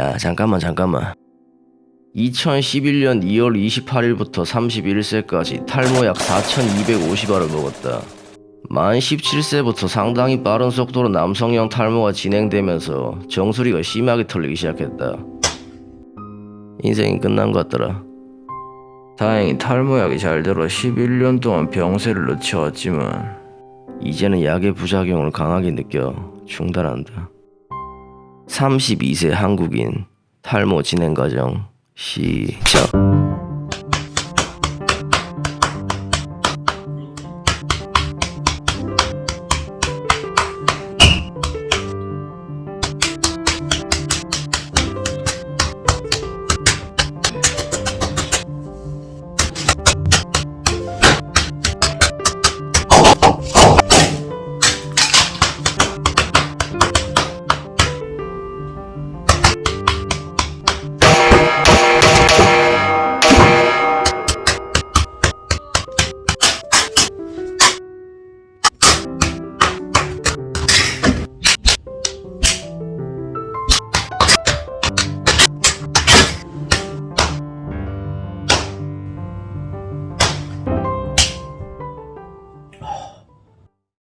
야 잠깐만 잠깐만. 2011년 2월 28일부터 31세까지 탈모약 4250알을 먹었다. 만 17세부터 상당히 빠른 속도로 남성형 탈모가 진행되면서 정수리가 심하게 털리기 시작했다. 인생이 끝난 것 같더라. 다행히 탈모약이 잘 들어 11년 동안 병세를 늦춰왔지만 이제는 약의 부작용을 강하게 느껴 중단한다 32세 한국인 탈모 진행 과정 시작.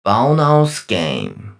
bonus game.